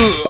Ugh.